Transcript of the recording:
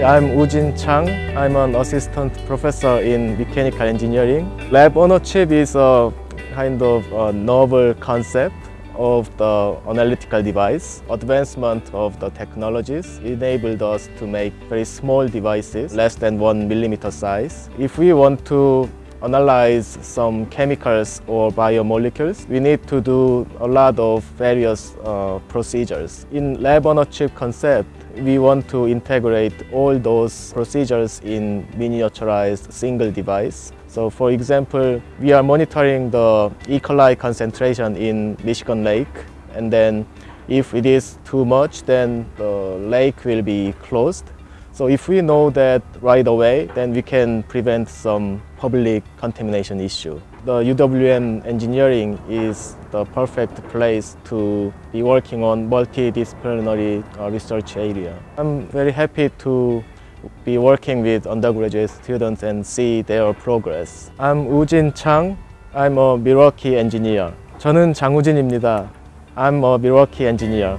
I'm Woojin Chang. I'm an assistant professor in mechanical engineering. Lab chip is a kind of a novel concept of the analytical device. Advancement of the technologies enabled us to make very small devices, less than one millimeter size. If we want to analyze some chemicals or biomolecules, we need to do a lot of various uh, procedures. In lab on a chip concept, we want to integrate all those procedures in miniaturized single device. So for example, we are monitoring the E. coli concentration in Michigan Lake and then if it is too much, then the lake will be closed. So if we know that right away, then we can prevent some public contamination issue. The UWM engineering is the perfect place to be working on multidisciplinary uh, research area. I'm very happy to be working with undergraduate students and see their progress. I'm Woojin Chang. I'm a Milwaukee engineer. 저는 장우진입니다. I'm a Milwaukee engineer.